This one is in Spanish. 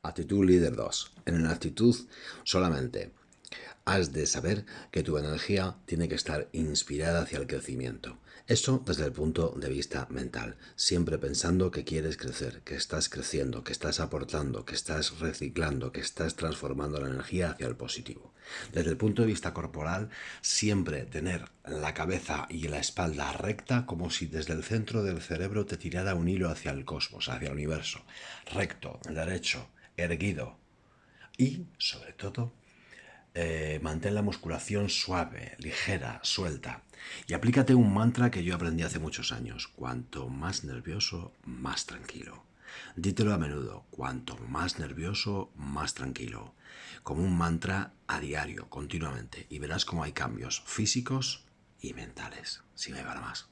Actitud líder 2. En la actitud solamente has de saber que tu energía tiene que estar inspirada hacia el crecimiento. Eso desde el punto de vista mental, siempre pensando que quieres crecer, que estás creciendo, que estás aportando, que estás reciclando, que estás transformando la energía hacia el positivo. Desde el punto de vista corporal, siempre tener la cabeza y la espalda recta como si desde el centro del cerebro te tirara un hilo hacia el cosmos, hacia el universo. Recto, derecho, erguido. Y, sobre todo, eh, mantén la musculación suave, ligera, suelta. Y aplícate un mantra que yo aprendí hace muchos años. Cuanto más nervioso, más tranquilo. Dítelo a menudo. Cuanto más nervioso, más tranquilo. Como un mantra a diario, continuamente. Y verás cómo hay cambios físicos y mentales. Si me va más.